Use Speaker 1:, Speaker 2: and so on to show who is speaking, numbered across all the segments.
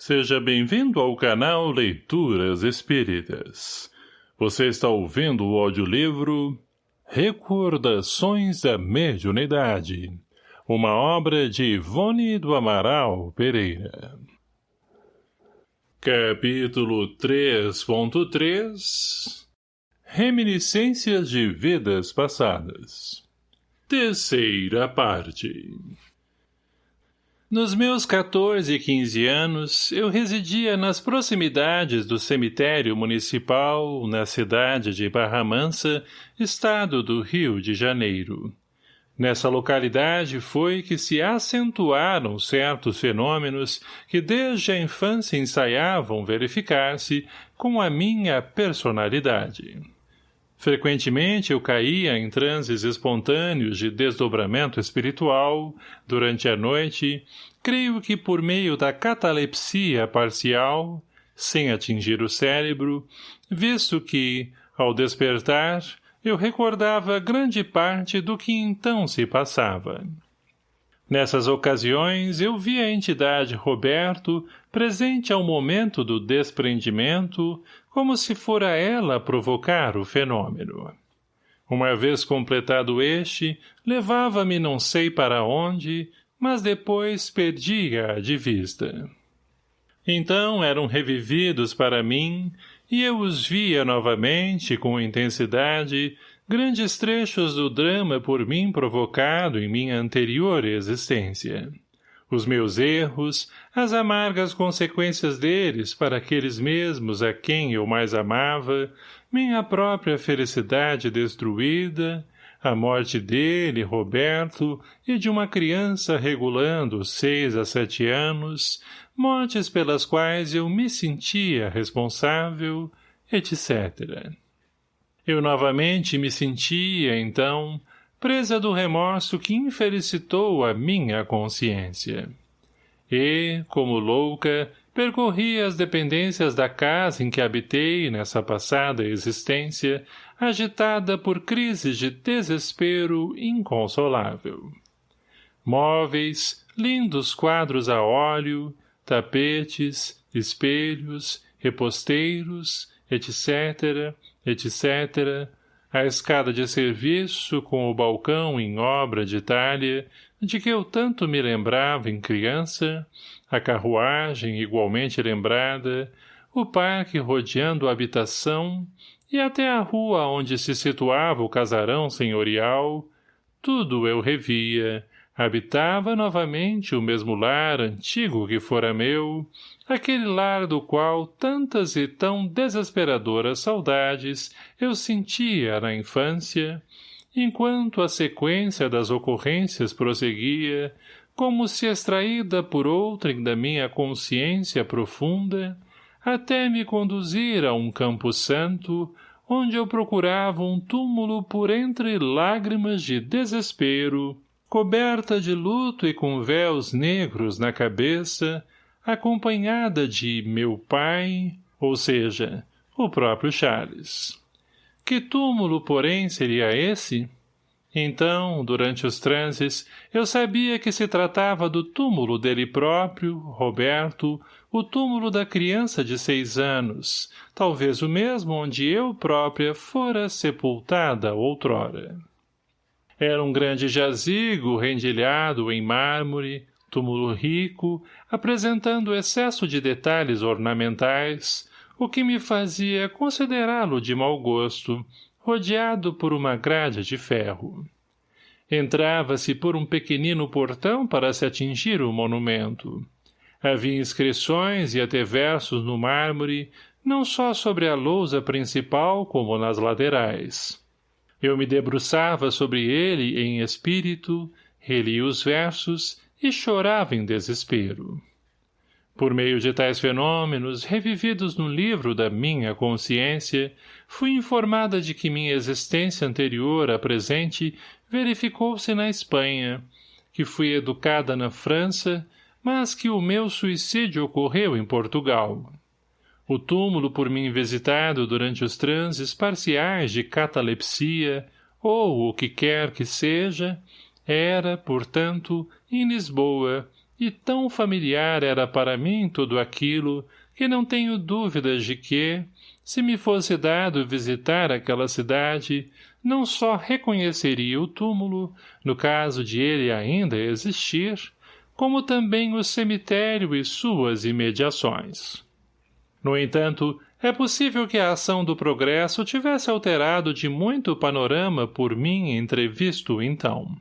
Speaker 1: Seja bem-vindo ao canal Leituras Espíritas. Você está ouvindo o audiolivro Recordações da Mediunidade, uma obra de Ivone do Amaral Pereira. Capítulo 3.3 Reminiscências de Vidas Passadas Terceira parte nos meus 14 e 15 anos, eu residia nas proximidades do cemitério municipal, na cidade de Barra Mansa, estado do Rio de Janeiro. Nessa localidade foi que se acentuaram certos fenômenos que desde a infância ensaiavam verificar-se com a minha personalidade. Frequentemente eu caía em transes espontâneos de desdobramento espiritual, durante a noite, creio que por meio da catalepsia parcial, sem atingir o cérebro, visto que, ao despertar, eu recordava grande parte do que então se passava. Nessas ocasiões, eu vi a entidade Roberto presente ao momento do desprendimento, como se fora ela provocar o fenômeno. Uma vez completado este, levava-me não sei para onde, mas depois perdia-a de vista. Então eram revividos para mim, e eu os via novamente com intensidade, grandes trechos do drama por mim provocado em minha anterior existência os meus erros, as amargas consequências deles para aqueles mesmos a quem eu mais amava, minha própria felicidade destruída, a morte dele, Roberto, e de uma criança regulando seis a sete anos, mortes pelas quais eu me sentia responsável, etc. Eu novamente me sentia, então, presa do remorso que infelicitou a minha consciência. E, como louca, percorri as dependências da casa em que habitei nessa passada existência, agitada por crises de desespero inconsolável. Móveis, lindos quadros a óleo, tapetes, espelhos, reposteiros, etc., etc., a escada de serviço com o balcão em obra de talha, de que eu tanto me lembrava em criança, a carruagem igualmente lembrada, o parque rodeando a habitação e até a rua onde se situava o casarão senhorial, tudo eu revia, habitava novamente o mesmo lar antigo que fora meu, aquele lar do qual tantas e tão desesperadoras saudades eu sentia na infância, enquanto a sequência das ocorrências prosseguia, como se extraída por outrem da minha consciência profunda, até me conduzir a um campo santo, onde eu procurava um túmulo por entre lágrimas de desespero, coberta de luto e com véus negros na cabeça, acompanhada de meu pai, ou seja, o próprio Charles. Que túmulo, porém, seria esse? Então, durante os transes, eu sabia que se tratava do túmulo dele próprio, Roberto, o túmulo da criança de seis anos, talvez o mesmo onde eu própria fora sepultada outrora. Era um grande jazigo rendilhado em mármore, túmulo rico, apresentando excesso de detalhes ornamentais, o que me fazia considerá-lo de mau gosto, rodeado por uma grade de ferro. Entrava-se por um pequenino portão para se atingir o monumento. Havia inscrições e até versos no mármore, não só sobre a lousa principal como nas laterais. Eu me debruçava sobre ele em espírito, relia os versos e chorava em desespero. Por meio de tais fenômenos, revividos no livro da minha consciência, fui informada de que minha existência anterior à presente verificou-se na Espanha, que fui educada na França, mas que o meu suicídio ocorreu em Portugal. O túmulo por mim visitado durante os transes parciais de catalepsia, ou o que quer que seja, era, portanto, em Lisboa, e tão familiar era para mim tudo aquilo que não tenho dúvidas de que, se me fosse dado visitar aquela cidade, não só reconheceria o túmulo, no caso de ele ainda existir, como também o cemitério e suas imediações. No entanto, é possível que a ação do progresso tivesse alterado de muito o panorama por mim entrevisto então.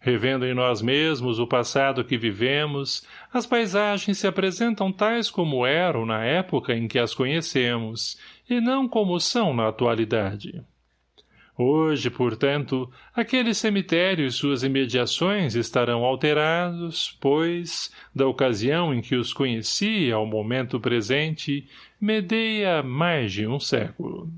Speaker 1: Revendo em nós mesmos o passado que vivemos, as paisagens se apresentam tais como eram na época em que as conhecemos, e não como são na atualidade. Hoje, portanto, aquele cemitério e suas imediações estarão alterados, pois, da ocasião em que os conheci ao momento presente, medeia mais de um século.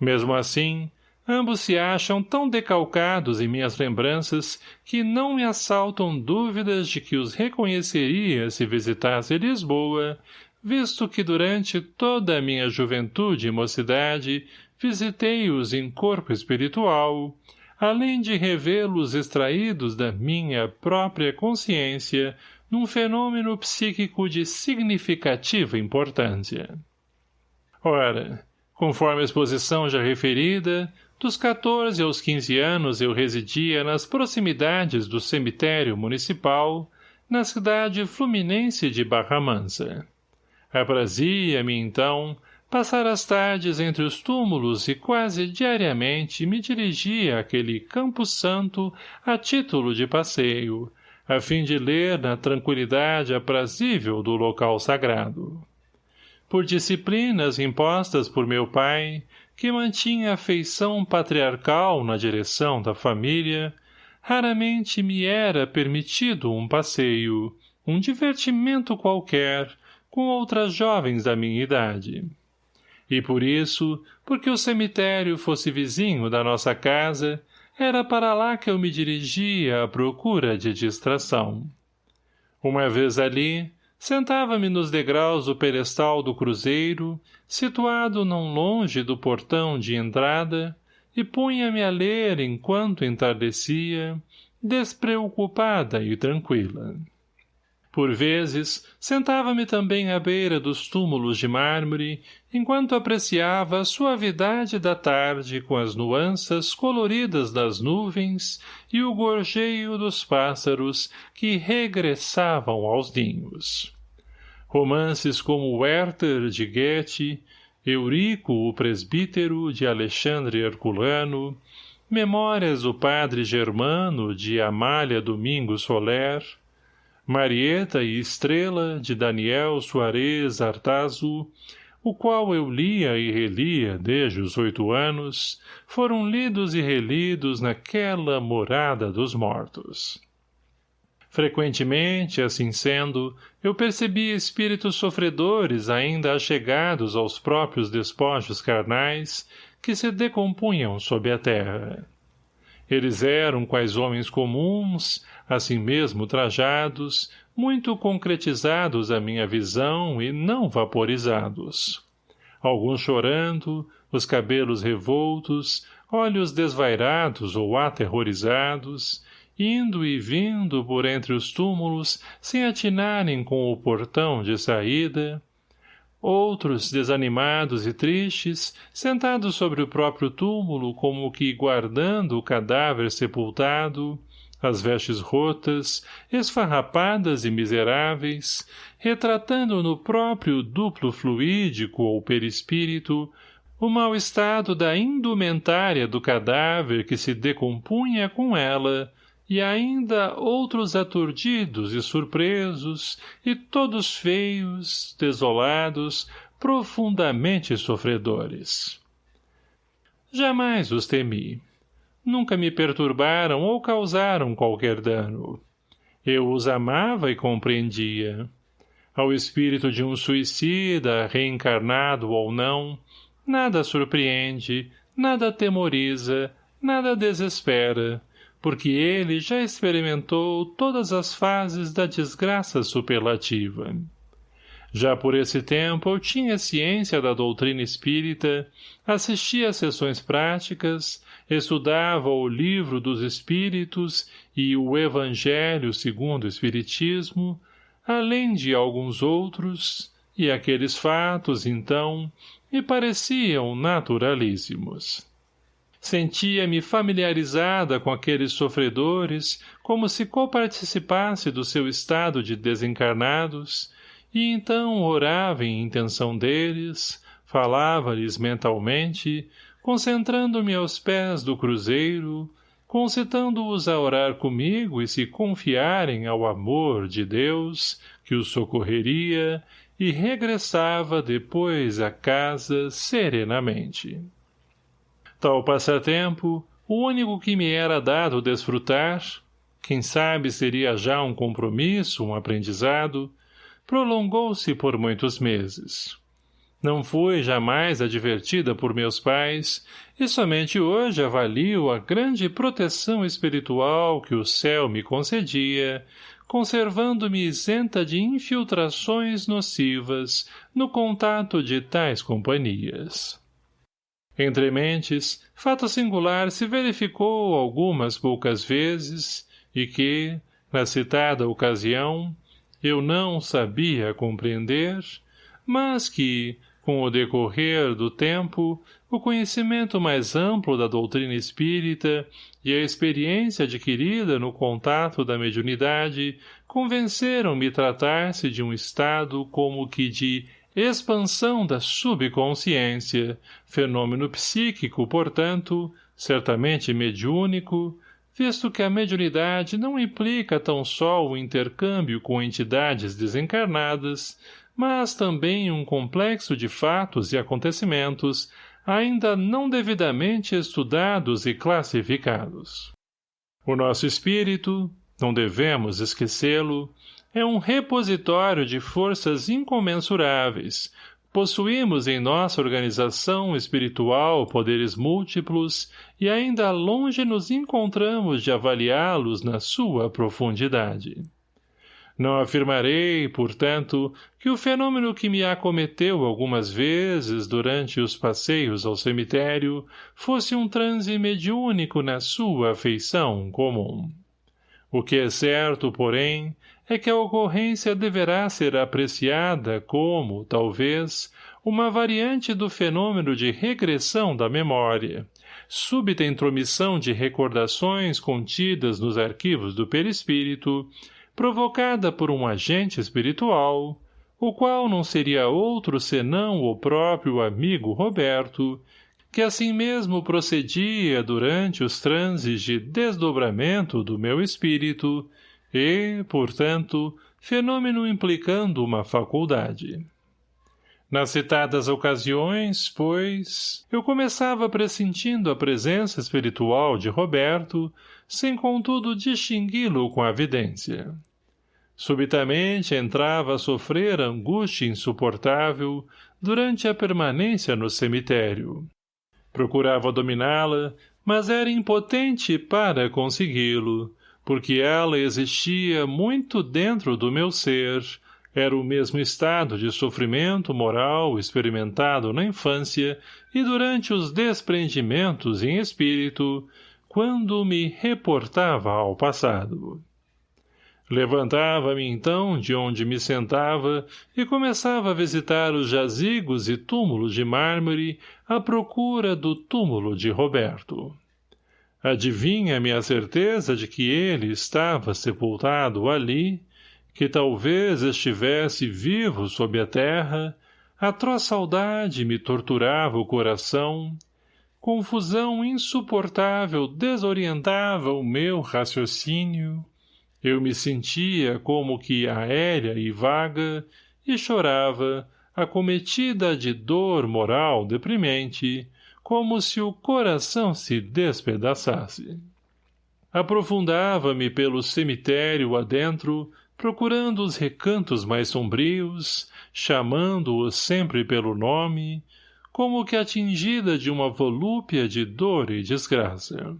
Speaker 1: Mesmo assim, Ambos se acham tão decalcados em minhas lembranças que não me assaltam dúvidas de que os reconheceria se visitasse Lisboa, visto que durante toda a minha juventude e mocidade visitei-os em corpo espiritual, além de revê-los extraídos da minha própria consciência num fenômeno psíquico de significativa importância. Ora, conforme a exposição já referida, dos 14 aos 15 anos eu residia nas proximidades do cemitério municipal, na cidade fluminense de Barra Mansa. Aprazia-me, então, passar as tardes entre os túmulos e quase diariamente me dirigia àquele Campo Santo a título de passeio, a fim de ler na tranquilidade aprazível do local sagrado. Por disciplinas impostas por meu pai, que mantinha afeição patriarcal na direção da família, raramente me era permitido um passeio, um divertimento qualquer, com outras jovens da minha idade. E por isso, porque o cemitério fosse vizinho da nossa casa, era para lá que eu me dirigia à procura de distração. Uma vez ali, Sentava-me nos degraus do pedestal do cruzeiro, situado não longe do portão de entrada, e punha-me a ler enquanto entardecia, despreocupada e tranquila. Por vezes, sentava-me também à beira dos túmulos de mármore, enquanto apreciava a suavidade da tarde com as nuanças coloridas das nuvens e o gorjeio dos pássaros que regressavam aos ninhos. Romances como Werther de Goethe, Eurico o Presbítero de Alexandre Herculano, Memórias do Padre Germano de Amália Domingos Soler, Marieta e Estrela, de Daniel Soares Artazu, o qual eu lia e relia desde os oito anos, foram lidos e relidos naquela morada dos mortos. Frequentemente, assim sendo, eu percebi espíritos sofredores ainda achegados aos próprios despojos carnais que se decompunham sob a terra. Eles eram quais homens comuns, assim mesmo trajados, muito concretizados à minha visão e não vaporizados. Alguns chorando, os cabelos revoltos, olhos desvairados ou aterrorizados, indo e vindo por entre os túmulos sem atinarem com o portão de saída, Outros, desanimados e tristes, sentados sobre o próprio túmulo como que guardando o cadáver sepultado, as vestes rotas, esfarrapadas e miseráveis, retratando no próprio duplo fluídico ou perispírito o mau estado da indumentária do cadáver que se decompunha com ela, e ainda outros aturdidos e surpresos, e todos feios, desolados, profundamente sofredores. Jamais os temi. Nunca me perturbaram ou causaram qualquer dano. Eu os amava e compreendia. Ao espírito de um suicida, reencarnado ou não, nada surpreende, nada temoriza, nada desespera, porque ele já experimentou todas as fases da desgraça superlativa. Já por esse tempo eu tinha ciência da doutrina espírita, assistia a sessões práticas, estudava o livro dos Espíritos e o Evangelho segundo o Espiritismo, além de alguns outros, e aqueles fatos, então, me pareciam naturalíssimos. Sentia-me familiarizada com aqueles sofredores, como se coparticipasse do seu estado de desencarnados, e então orava em intenção deles, falava-lhes mentalmente, concentrando-me aos pés do cruzeiro, concitando-os a orar comigo e se confiarem ao amor de Deus, que os socorreria, e regressava depois à casa serenamente. Tal passatempo, o único que me era dado desfrutar, quem sabe seria já um compromisso, um aprendizado, prolongou-se por muitos meses. Não fui jamais advertida por meus pais, e somente hoje avalio a grande proteção espiritual que o céu me concedia, conservando-me isenta de infiltrações nocivas no contato de tais companhias. Entre mentes, fato singular se verificou algumas poucas vezes e que, na citada ocasião, eu não sabia compreender, mas que, com o decorrer do tempo, o conhecimento mais amplo da doutrina espírita e a experiência adquirida no contato da mediunidade convenceram-me tratar-se de um estado como que de expansão da subconsciência, fenômeno psíquico, portanto, certamente mediúnico, visto que a mediunidade não implica tão só o intercâmbio com entidades desencarnadas, mas também um complexo de fatos e acontecimentos ainda não devidamente estudados e classificados. O nosso espírito, não devemos esquecê-lo, é um repositório de forças incomensuráveis, possuímos em nossa organização espiritual poderes múltiplos e ainda longe nos encontramos de avaliá-los na sua profundidade. Não afirmarei, portanto, que o fenômeno que me acometeu algumas vezes durante os passeios ao cemitério fosse um transe mediúnico na sua afeição comum. O que é certo, porém, é que a ocorrência deverá ser apreciada como, talvez, uma variante do fenômeno de regressão da memória, súbita intromissão de recordações contidas nos arquivos do perispírito, provocada por um agente espiritual, o qual não seria outro senão o próprio amigo Roberto, que assim mesmo procedia durante os transes de desdobramento do meu espírito e, portanto, fenômeno implicando uma faculdade. Nas citadas ocasiões, pois, eu começava pressentindo a presença espiritual de Roberto, sem contudo distingui-lo com a vidência. Subitamente entrava a sofrer angústia insuportável durante a permanência no cemitério. Procurava dominá-la, mas era impotente para consegui-lo, porque ela existia muito dentro do meu ser, era o mesmo estado de sofrimento moral experimentado na infância e durante os desprendimentos em espírito, quando me reportava ao passado. Levantava-me então de onde me sentava e começava a visitar os jazigos e túmulos de mármore à procura do túmulo de Roberto. Adivinha-me a certeza de que ele estava sepultado ali, que talvez estivesse vivo sob a terra, atroz saudade me torturava o coração, confusão insuportável desorientava o meu raciocínio, eu me sentia como que aérea e vaga, e chorava, acometida de dor moral deprimente, como se o coração se despedaçasse. Aprofundava-me pelo cemitério adentro, procurando os recantos mais sombrios, chamando-os sempre pelo nome, como que atingida de uma volúpia de dor e desgraça.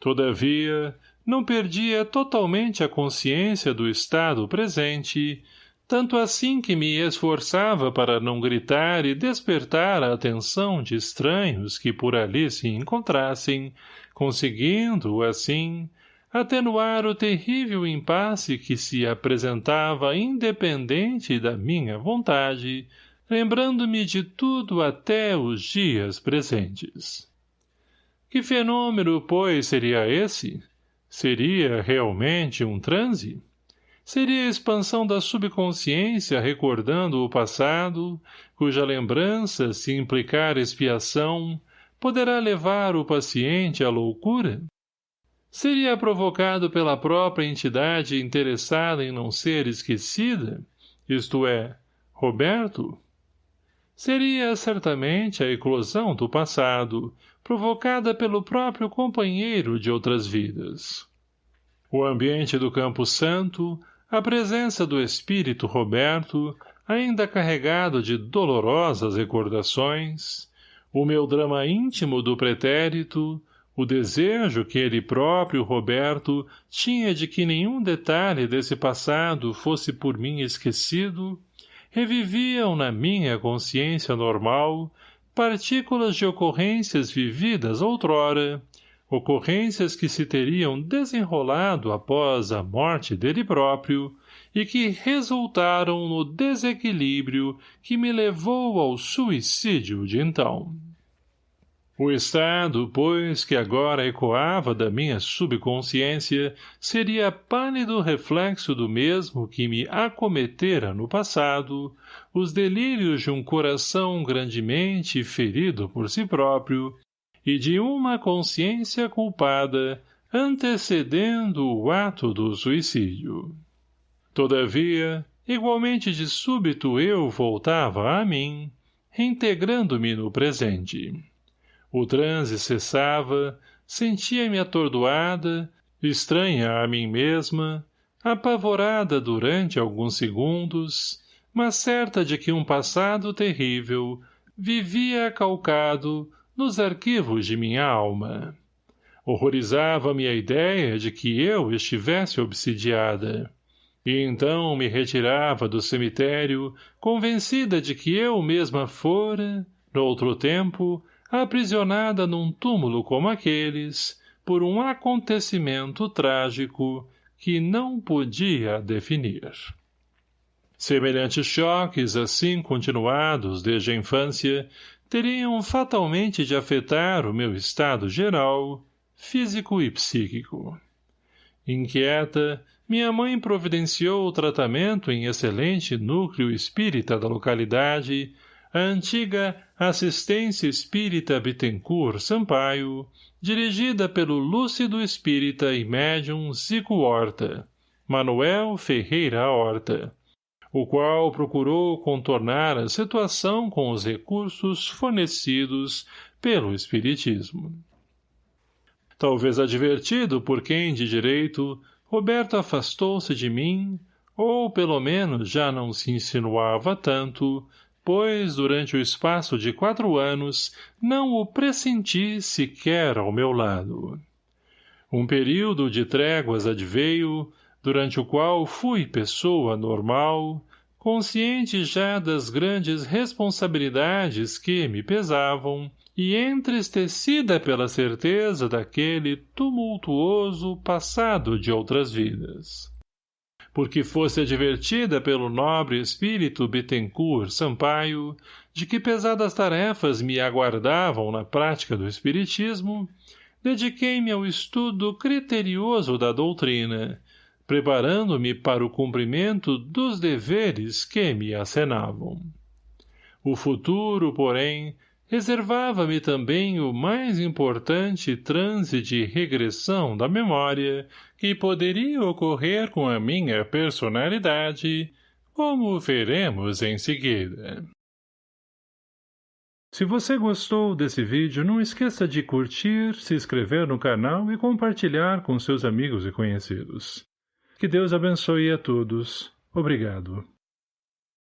Speaker 1: Todavia, não perdia totalmente a consciência do estado presente, tanto assim que me esforçava para não gritar e despertar a atenção de estranhos que por ali se encontrassem, conseguindo, assim, atenuar o terrível impasse que se apresentava independente da minha vontade, lembrando-me de tudo até os dias presentes. Que fenômeno, pois, seria esse? Seria realmente um transe? Seria a expansão da subconsciência recordando o passado, cuja lembrança, se implicar expiação, poderá levar o paciente à loucura? Seria provocado pela própria entidade interessada em não ser esquecida, isto é, Roberto? Seria certamente a eclosão do passado, provocada pelo próprio companheiro de outras vidas. O ambiente do Campo Santo, a presença do espírito Roberto, ainda carregado de dolorosas recordações, o meu drama íntimo do pretérito, o desejo que ele próprio, Roberto, tinha de que nenhum detalhe desse passado fosse por mim esquecido, reviviam na minha consciência normal partículas de ocorrências vividas outrora, ocorrências que se teriam desenrolado após a morte dele próprio e que resultaram no desequilíbrio que me levou ao suicídio de então. O estado, pois, que agora ecoava da minha subconsciência, seria pálido reflexo do mesmo que me acometera no passado, os delírios de um coração grandemente ferido por si próprio, e de uma consciência culpada antecedendo o ato do suicídio. Todavia, igualmente de súbito eu voltava a mim, reintegrando-me no presente. O transe cessava, sentia-me atordoada, estranha a mim mesma, apavorada durante alguns segundos, mas certa de que um passado terrível vivia calcado nos arquivos de minha alma. Horrorizava-me a ideia de que eu estivesse obsidiada. E então me retirava do cemitério, convencida de que eu mesma fora, no outro tempo, aprisionada num túmulo como aqueles, por um acontecimento trágico que não podia definir. Semelhantes choques, assim continuados desde a infância, teriam fatalmente de afetar o meu estado geral, físico e psíquico. Inquieta, minha mãe providenciou o tratamento em excelente núcleo espírita da localidade, a antiga Assistência Espírita Bittencourt Sampaio, dirigida pelo lúcido espírita e médium Zico Horta, Manuel Ferreira Horta, o qual procurou contornar a situação com os recursos fornecidos pelo Espiritismo. Talvez advertido por quem de direito, Roberto afastou-se de mim, ou pelo menos já não se insinuava tanto, pois, durante o espaço de quatro anos, não o pressenti sequer ao meu lado. Um período de tréguas adveio, durante o qual fui pessoa normal, consciente já das grandes responsabilidades que me pesavam e entristecida pela certeza daquele tumultuoso passado de outras vidas. Porque fosse advertida pelo nobre espírito Bittencourt Sampaio de que pesadas tarefas me aguardavam na prática do espiritismo, dediquei-me ao estudo criterioso da doutrina, preparando-me para o cumprimento dos deveres que me acenavam. O futuro, porém, reservava-me também o mais importante transe de regressão da memória que poderia ocorrer com a minha personalidade, como veremos em seguida. Se você gostou desse vídeo, não esqueça de curtir, se inscrever no canal e compartilhar com seus amigos e conhecidos. Que Deus abençoe a todos. Obrigado.